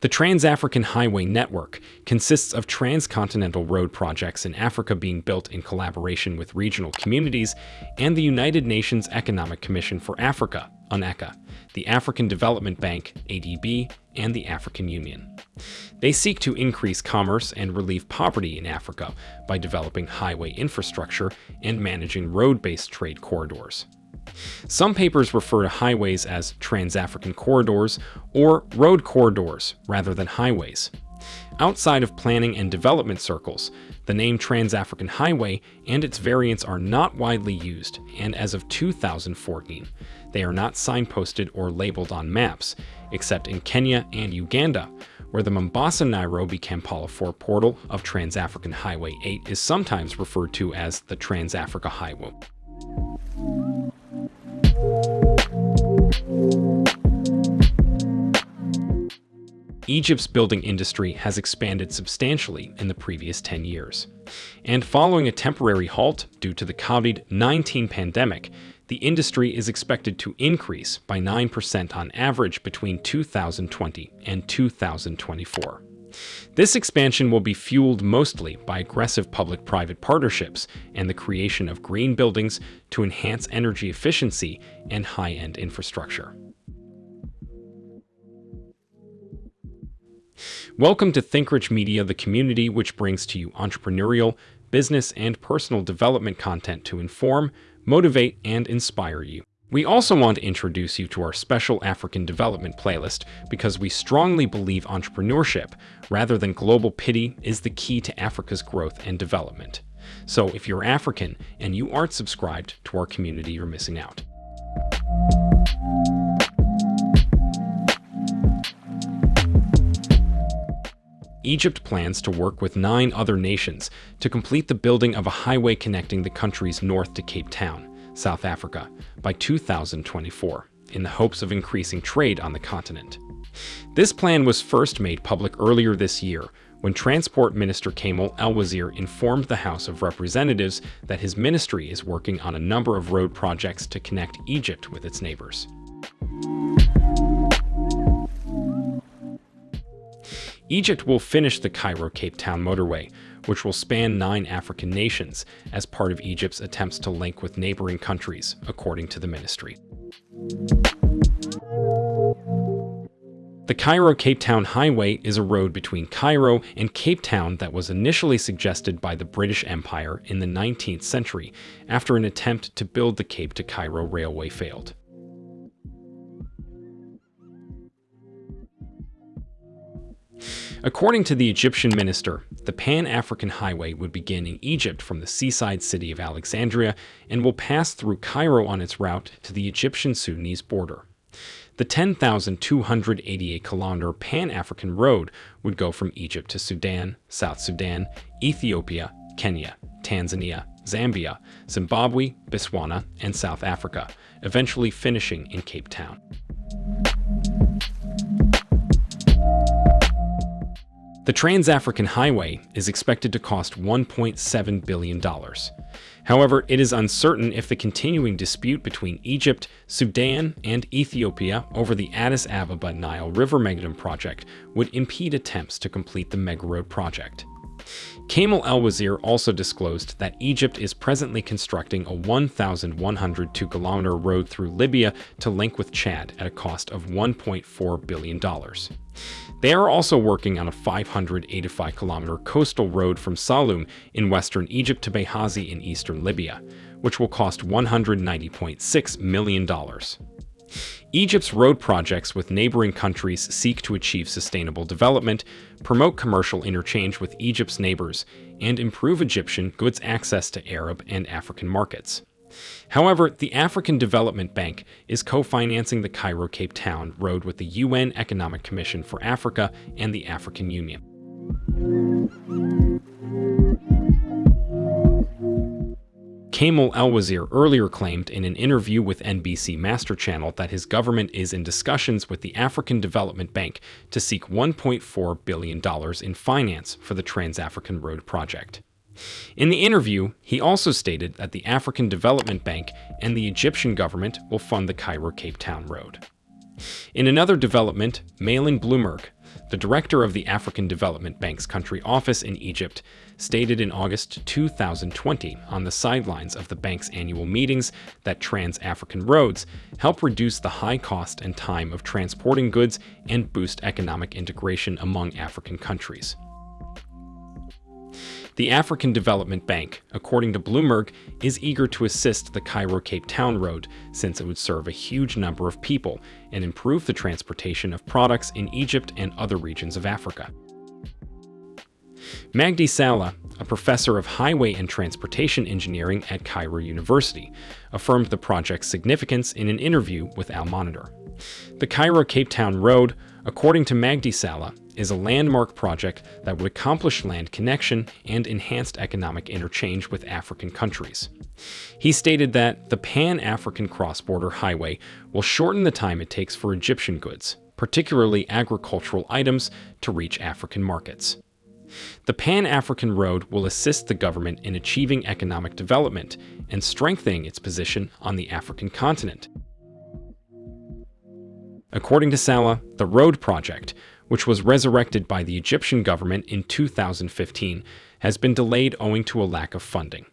The Trans-African Highway Network consists of transcontinental road projects in Africa being built in collaboration with regional communities and the United Nations Economic Commission for Africa, UNECA, the African Development Bank, ADB, and the African Union. They seek to increase commerce and relieve poverty in Africa by developing highway infrastructure and managing road-based trade corridors. Some papers refer to highways as Trans-African corridors or road corridors rather than highways. Outside of planning and development circles, the name Trans-African Highway and its variants are not widely used, and as of 2014, they are not signposted or labeled on maps, except in Kenya and Uganda, where the Mombasa-Nairobi Kampala Fort Portal of Trans-African Highway 8 is sometimes referred to as the Trans-Africa Highway. Egypt's building industry has expanded substantially in the previous 10 years. And following a temporary halt due to the COVID-19 pandemic, the industry is expected to increase by 9% on average between 2020 and 2024. This expansion will be fueled mostly by aggressive public-private partnerships and the creation of green buildings to enhance energy efficiency and high-end infrastructure. Welcome to ThinkRich Media, the community which brings to you entrepreneurial, business, and personal development content to inform, motivate, and inspire you. We also want to introduce you to our special African development playlist because we strongly believe entrepreneurship, rather than global pity, is the key to Africa's growth and development. So if you're African and you aren't subscribed to our community, you're missing out. Egypt plans to work with nine other nations to complete the building of a highway connecting the country's north to Cape Town, South Africa, by 2024, in the hopes of increasing trade on the continent. This plan was first made public earlier this year when Transport Minister Kamal El-Wazir informed the House of Representatives that his ministry is working on a number of road projects to connect Egypt with its neighbors. Egypt will finish the Cairo-Cape Town motorway, which will span nine African nations, as part of Egypt's attempts to link with neighboring countries, according to the ministry. The Cairo-Cape Town Highway is a road between Cairo and Cape Town that was initially suggested by the British Empire in the 19th century after an attempt to build the Cape to Cairo Railway failed. According to the Egyptian minister, the Pan-African Highway would begin in Egypt from the seaside city of Alexandria and will pass through Cairo on its route to the Egyptian-Sudanese border. The 10,288-kilometer Pan-African Road would go from Egypt to Sudan, South Sudan, Ethiopia, Kenya, Tanzania, Zambia, Zimbabwe, Botswana, and South Africa, eventually finishing in Cape Town. The Trans-African Highway is expected to cost $1.7 billion. However, it is uncertain if the continuing dispute between Egypt, Sudan, and Ethiopia over the Addis Ababa Nile River Megadam project would impede attempts to complete the Megaroad project. Kamal El-Wazir also disclosed that Egypt is presently constructing a 1,102-kilometer road through Libya to link with Chad at a cost of $1.4 billion. They are also working on a 585 kilometer coastal road from Saloum in western Egypt to Benghazi in eastern Libya, which will cost $190.6 million. Egypt's road projects with neighboring countries seek to achieve sustainable development, promote commercial interchange with Egypt's neighbors, and improve Egyptian goods access to Arab and African markets. However, the African Development Bank is co-financing the Cairo-Cape Town road with the UN Economic Commission for Africa and the African Union. Kamal El-Wazir earlier claimed in an interview with MBC Masr Channel that his government is in discussions with the African Development Bank to seek $1.4 billion in finance for the Trans-African Road project. In the interview, he also stated that the African Development Bank and the Egyptian government will fund the Cairo-Cape Town Road. In another development, Malinne Blomberg, the director of the African Development Bank's country office in Egypt, stated in August 2020 on the sidelines of the bank's annual meetings that Trans-African roads help reduce the high cost and time of transporting goods and boost economic integration among African countries. The African Development Bank, according to Blomberg, is eager to assist the Cairo-Cape Town road since it would serve a huge number of people and improve the transportation of products in Egypt and other regions of Africa. Magdi Saleh, a professor of highway and transportation engineering at Cairo University, affirmed the project's significance in an interview with Al Monitor. The Cairo-Cape Town Road, according to Magdi Saleh, is a landmark project that would accomplish land connection and enhanced economic interchange with African countries. He stated that the Pan-African cross-border highway will shorten the time it takes for Egyptian goods, particularly agricultural items, to reach African markets. The Pan-African Road will assist the government in achieving economic development and strengthening its position on the African continent. According to Saleh, the road project which was resurrected by the Egyptian government in 2015, has been delayed owing to a lack of funding.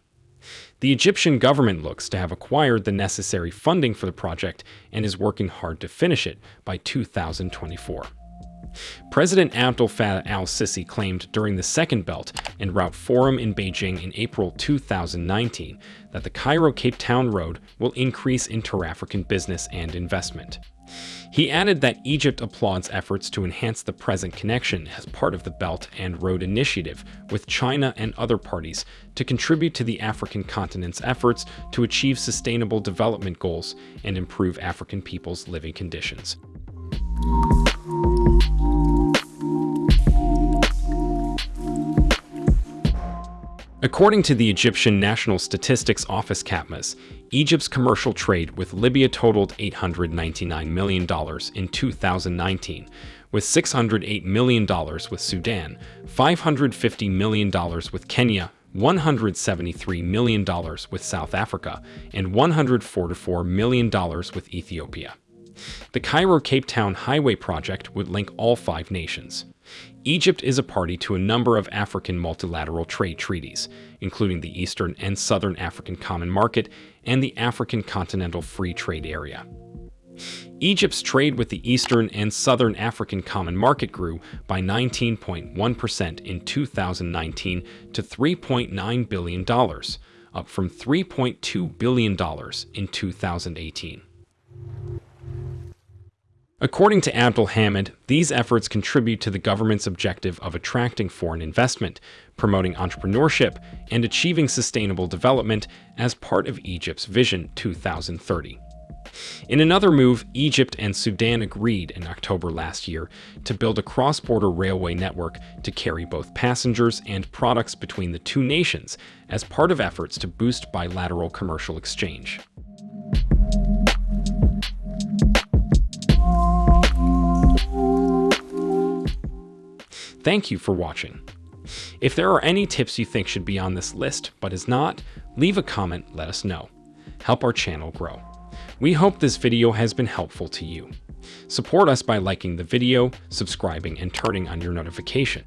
The Egyptian government looks to have acquired the necessary funding for the project and is working hard to finish it by 2024. President Abdel Fattah al-Sisi claimed during the Second Belt and Route Forum in Beijing in April 2019 that the Cairo-Cape Town Road will increase inter-African business and investment. He added that Egypt applauds efforts to enhance the present connection as part of the Belt and Road Initiative with China and other parties to contribute to the African continent's efforts to achieve sustainable development goals and improve African people's living conditions. According to the Egyptian National Statistics Office CAPMAS, Egypt's commercial trade with Libya totaled $899 million in 2019, with $608 million with Sudan, $550 million with Kenya, $173 million with South Africa, and $144 million with Ethiopia. The Cairo-Cape Town Highway project would link all five nations. Egypt is a party to a number of African multilateral trade treaties, including the Eastern and Southern African Common Market and the African Continental Free Trade Area. Egypt's trade with the Eastern and Southern African Common Market grew by 19.1% in 2019 to $3.9 billion, up from $3.2 billion in 2018. According to Abdul Hamid, these efforts contribute to the government's objective of attracting foreign investment, promoting entrepreneurship, and achieving sustainable development as part of Egypt's Vision 2030. In another move, Egypt and Sudan agreed in October last year to build a cross-border railway network to carry both passengers and products between the two nations as part of efforts to boost bilateral commercial exchange. Thank you for watching. If there are any tips you think should be on this list but is not, leave a comment, let us know. Help our channel grow. We hope this video has been helpful to you. Support us by liking the video, subscribing, and turning on your notification.